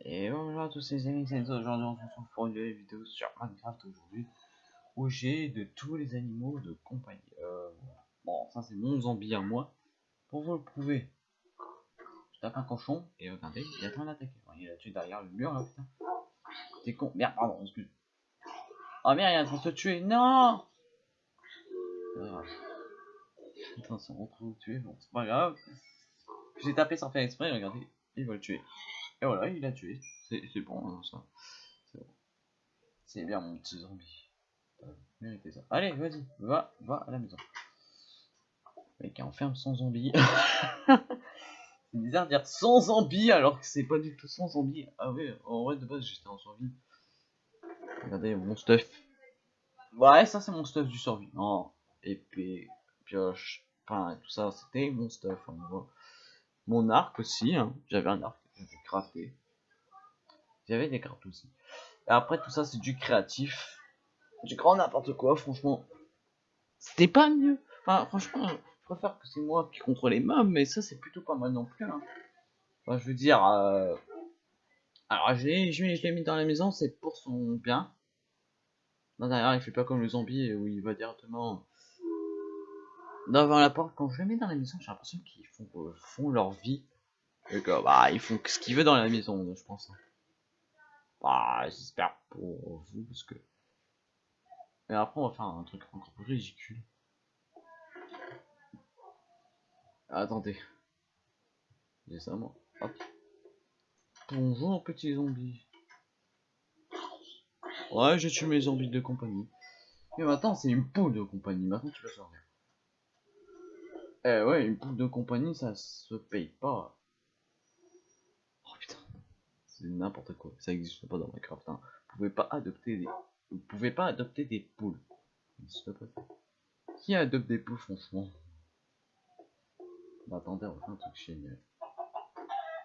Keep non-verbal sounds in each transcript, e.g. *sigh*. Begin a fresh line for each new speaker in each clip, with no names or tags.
Et bonjour à tous les amis, c'est aujourd'hui on se retrouve pour une nouvelle vidéo sur Minecraft aujourd'hui où j'ai de tous les animaux de compagnie. Euh, bon, ça c'est mon zombie à moi. Pour vous le prouver, je tape un cochon et regardez, il est en train d'attaquer. Il est là derrière le mur là, putain. T'es con, merde, pardon, excuse. Oh merde, il est en train de se tuer, non euh... Putain, c'est en train de tuer, bon, c'est pas grave. J'ai tapé sans faire exprès, regardez, il va le tuer. Et voilà, il a tué. C'est bon, hein, ça. C'est bon. C'est bien, mon petit zombie. Méritez ça. Allez, vas-y, va, va à la maison. Le mec enferme son zombie. *laughs* c'est bizarre de dire sans zombie alors que c'est pas du tout sans zombie. Ah oui, en vrai, de base, j'étais en survie. Regardez mon stuff. Ouais, ça, c'est mon stuff du survie. Non, épée, pioche, pain, tout ça, c'était mon stuff. Mon arc aussi, hein. j'avais un arc crafté. J'avais des cartes aussi. Après tout ça c'est du créatif. Du grand n'importe quoi, franchement. C'était pas mieux. Enfin franchement, je préfère que c'est moi qui contrôle les mobs, mais ça c'est plutôt pas mal non plus. Hein. Enfin, je veux dire, euh... alors je l'ai mis dans la maison, c'est pour son bien. Non derrière il fait pas comme le zombie où il va directement devant la porte. Quand je le mets dans la maison, j'ai l'impression qu'ils font, euh, font leur vie bah, ils font ce qu'ils veulent dans la maison, je pense. Bah, j'espère pour vous, parce que... Et après, on va faire un truc encore plus ridicule. Attendez. Moi. Hop. Bonjour, petit zombie. Ouais, j'ai tué mes zombies de compagnie. Et maintenant, c'est une poule de compagnie. Maintenant, tu vas sortir. Eh ouais, une poule de compagnie, ça se paye pas. C'est n'importe quoi. Ça n'existe pas dans Minecraft. Hein. Vous pouvez pas adopter des. Vous pouvez pas adopter des poules. Qui adopte des poules, franchement? Bah, Attendez, on va faire un truc génial.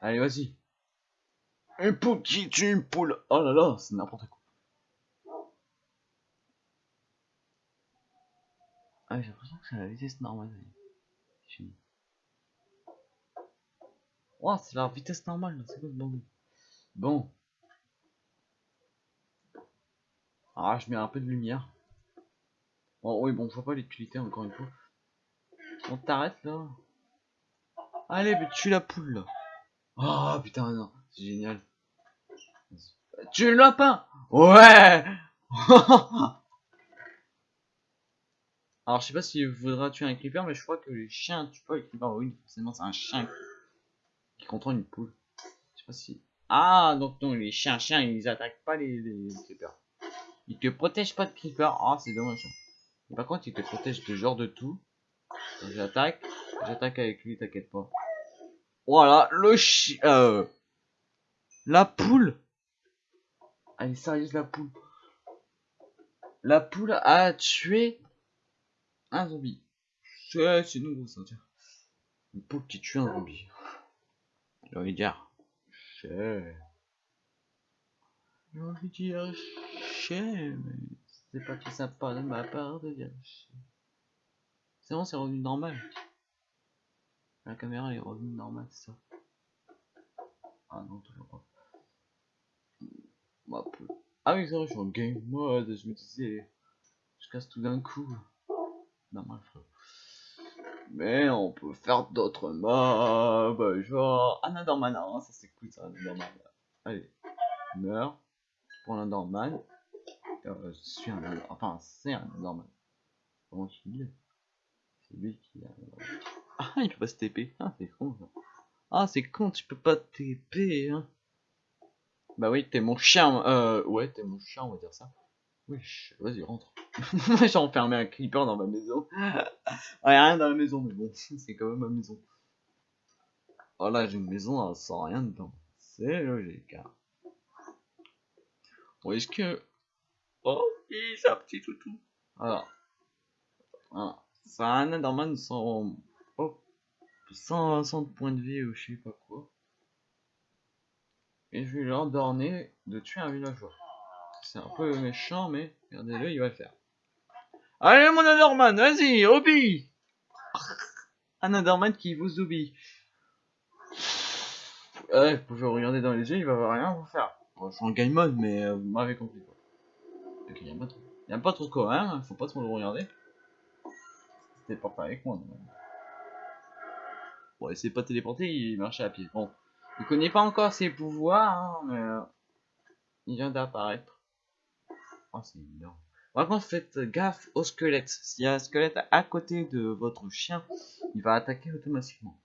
Allez, vas-y. Une poule qui tue une poule. Oh là là, c'est n'importe quoi. Ah, j'ai l'impression que c'est la vitesse normale. Oh, c'est la vitesse normale, c'est quoi ce bordel? Bon. Ah, je mets un peu de lumière. Bon, oui, bon, je vois pas l'utilité encore une fois. On t'arrête là. Allez, mais tue la poule là. Oh putain, non, c'est génial. Tue le lapin Ouais *laughs* Alors, je sais pas si voudra tuer un creeper, mais je crois que les chiens tuent pas les creepers. Oui, forcément, c'est un chien qui contrôle une poule. Je sais pas si ah, donc non, les chiens, chiens, ils attaquent pas les, les, creepers. Ils te protègent pas de creepers. Ah, c'est dommage. par contre, ils te protègent de genre de tout. J'attaque. J'attaque avec lui, t'inquiète pas. Voilà, le chien. Euh, la poule. Elle est sérieuse, la poule. La poule a tué un zombie. C'est nouveau ça. Une poule qui tue un zombie. J'ai envie dire. J'ai envie de dire chien, mais c'est pas tout sympa de ma part de dire chien. C'est bon, c'est revenu normal. La caméra est revenue normale, ça. Ah non, toujours pas. Ah oui, c'est vrai, je suis en game mode, je me disais, je casse tout d'un coup. Normal. Mais on peut faire d'autres mobs, genre Another hein, ça c'est cool ça, Another Allez, meurs, pour l'Underman. Euh, je suis un enfin c'est un Underman. Comment tu dis? C'est lui qui a... Ah, il peut pas se TP, ah c'est con ça. Ah c'est con, tu peux pas TP, hein. Bah oui, t'es mon chien, euh, ouais, t'es mon chien, on va dire ça. Wesh, vas-y, rentre. *laughs* J'ai enfermé un creeper dans ma maison. *laughs* ouais, rien dans la maison, mais bon, *laughs* c'est quand même ma maison. Oh là, j'ai une maison sans rien dedans. C'est logique. Hein. Bon, est-ce que... Oh, c'est un petit toutou. Alors. Ah, ça a un Enderman sans... Oh, 120 points de vie ou je sais pas quoi. Et je vais leur donner de tuer un villageois. C'est un peu méchant, mais regardez-le, il va le faire. Allez, mon Enderman, vas-y, obéis Un Enderman qui vous obéit. Ouais, vous pouvez regarder dans les yeux, il va rien vous faire. Bon, je suis en game mode, mais euh, vous m'avez compris quoi. Il y a pas trop. Il y a pas quand même, faut pas trop le regarder. C'était pas avec moi. Bon, il s'est pas téléporté, il marchait à pied. Bon, il connaît pas encore ses pouvoirs, hein, mais euh, il vient d'apparaître. Oh, c'est énorme. Par contre, faites gaffe au squelette. S'il y a un squelette à côté de votre chien, il va attaquer automatiquement.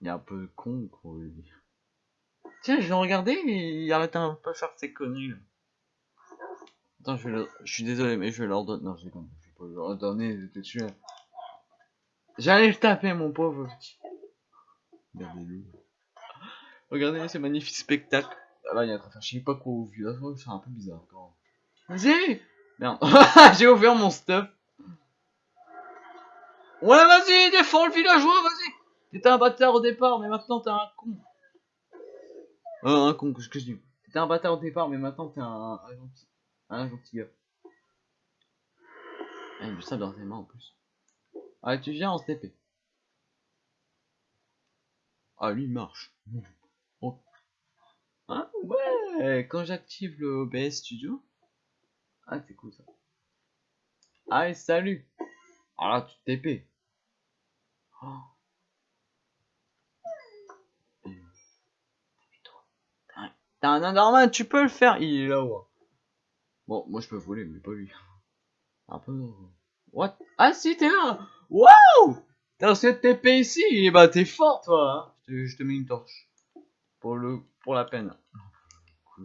Il est un peu con, quoi. Tiens, je l'ai regardé, il arrête un peu faire ses conneries. Attends, je, vais je suis désolé, mais je vais leur donner. Non, je déconne. Je vais pas leur donner te tuer. J'allais le taper, mon pauvre petit. Regardez-le. Regardez ce magnifique spectacle. Ah là, il y a un train. Je sais pas quoi au vu. Là, c'est un peu bizarre quand Vas-y Merde. *laughs* J'ai ouvert mon stuff. Ouais, vas-y, défends le villageois, vas-y T'étais un bâtard au départ, mais maintenant t'es un con. Euh, un con, que je dis T'étais un bâtard au départ, mais maintenant t'es un, un, gentil. Un gentil gars. Ah, il a ça dans tes mains en plus. Ah, tu viens en STP. Ah, lui, il marche. Ah, ouais Quand j'active le OBS Studio. Ah, c'est cool ça. Ah, salut Ah là, tu TP. Oh. T'as un Enderman, tu peux le faire. Il est là-haut. Bon, moi je peux voler, mais pas lui. Un peu. What? Ah si, t'es là Waouh T'as reçu TP ici Et bah t'es fort toi hein je, te, je, te, mets une torche. Pour le pour la peine.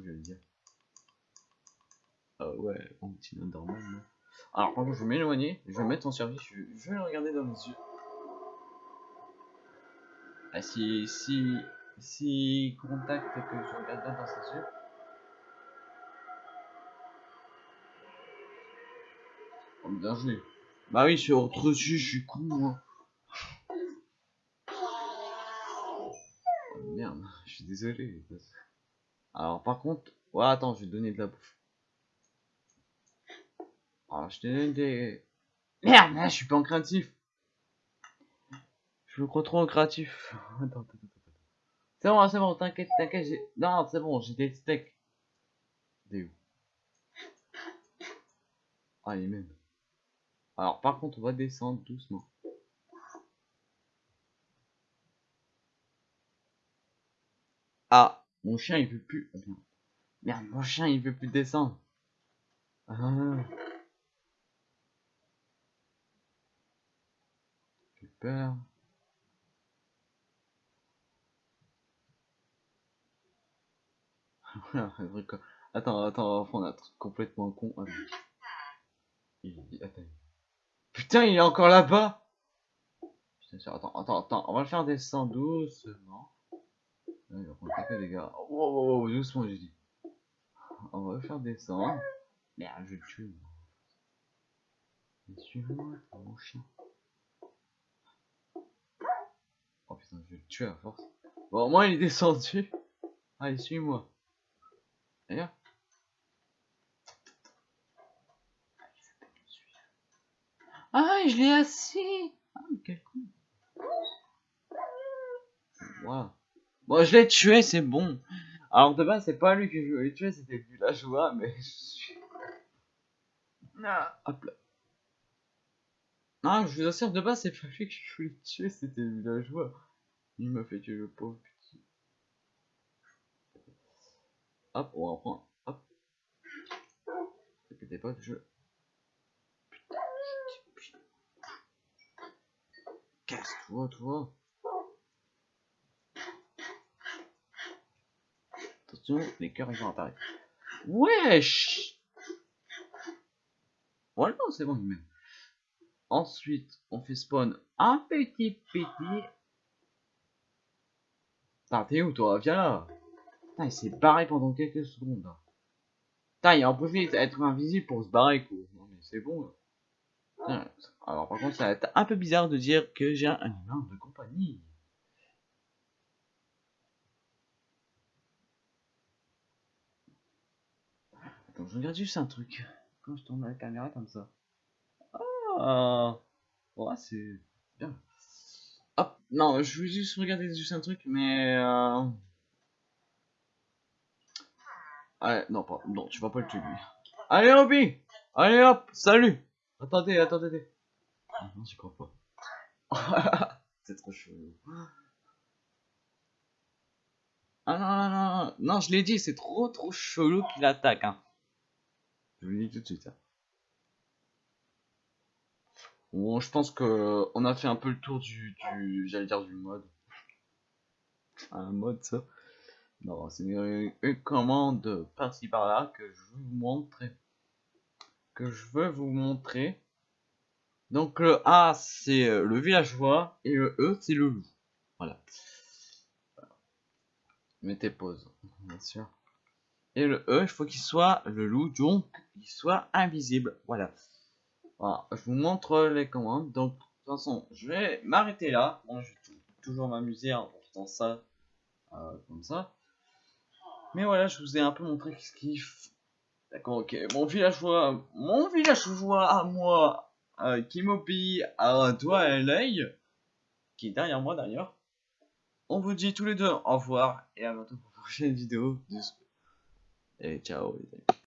Je vais dire. Ah ouais, mon petit Enderman. Alors par contre, je vais m'éloigner, je vais mettre en service, je, vais le regarder dans les yeux. Ah si, si, si contacte que je regarde dans ses yeux. Oh, bien joué. Bah oui, suis autre dessus, je suis con moi. Oh, merde, je suis désolé. Alors par contre, ouais, attends, je vais te donner de la bouffe. Alors je te donne des... Merde, je suis pas en créatif. Je me crois trop en créatif. *laughs* C'est bon, c'est bon, t'inquiète, t'inquiète. Non, c'est bon, j'ai des steaks. Des où? Ah, il même. Alors, par contre, on va descendre doucement. Ah, mon chien, il veut plus. Merde, mon chien, il veut plus descendre. Ah. J'ai peur. *laughs* attends, attends, on a un truc complètement con. Attends. Putain, il est encore là-bas Attends, attends, attends, on va le faire descendre doucement. Il va prendre quelques dégâts. Wow, wow, wow, doucement, j'ai dit. On va le faire descendre. Merde, je vais le tuer. Suis-moi, mon chien. Oh putain, je vais le tuer à force. Bon, au moins il est descendu. Allez, suis-moi. D'ailleurs. Ah, je l'ai assis. Ah, quel con. Voilà. Bon, je l'ai tué, c'est bon. Alors de base, c'est pas lui que je voulais tuer, c'était le villageois, mais je suis... Ah, hop là. Non, je vous assure, de base, c'est pas lui que je voulais tuer, c'était le villageois. Il m'a fait tuer le pauvre petit. Hop, on reprend. Hop. Répétez pas que je... Casse-toi, toi. Attention, les cœurs apparaître. Wesh Voilà, c'est bon, même. Ensuite, on fait spawn un petit petit. Putain, t'es où toi? Viens là il s'est barré pendant quelques secondes. Putain, il a en profité d'être invisible pour se barrer quoi. Non mais c'est bon. Alors par contre, ça va être un peu bizarre de dire que j'ai un humain de compagnie. Je regarde juste un truc. Quand je tourne la caméra comme ça. Ah Ouais, c'est bien. Hop, non, je vais juste regarder juste un truc, mais... Euh... Allez, non, pas, non, tu vas pas le tuer, lui. Allez, Obi Allez, hop, salut Attendez, attendez. Ah non, j'y crois pas. *laughs* C'est trop chelou. Ah non, non, non, non, je l'ai dit, c'est trop, trop chelou qu'il attaque, hein. Je vous tout de suite. Hein. Bon, je pense que on a fait un peu le tour du, du j'allais dire du mode. *laughs* Un mode, ça. Non, c'est une, commande par-ci par-là que je veux vous montrer. Que je veux vous montrer. Donc le A c'est euh, le villageois et le E c'est le loup. Voilà. Mettez pause, bien sûr. Et le E, il faut qu'il soit le loup, donc il soit invisible. Voilà. Voilà, je vous montre les commandes. Donc, de toute façon, je vais m'arrêter là. Moi, je vais toujours m'amuser en faisant ça euh, comme ça. Mais voilà, je vous ai un peu montré ce qu'il D'accord, ok. Mon villageois, mon villageois à moi, euh, qui m'obéit à toi et l'œil, qui est derrière moi d'ailleurs. On vous dit tous les deux au revoir et à bientôt pour une prochaine vidéo. Et ciao les amis.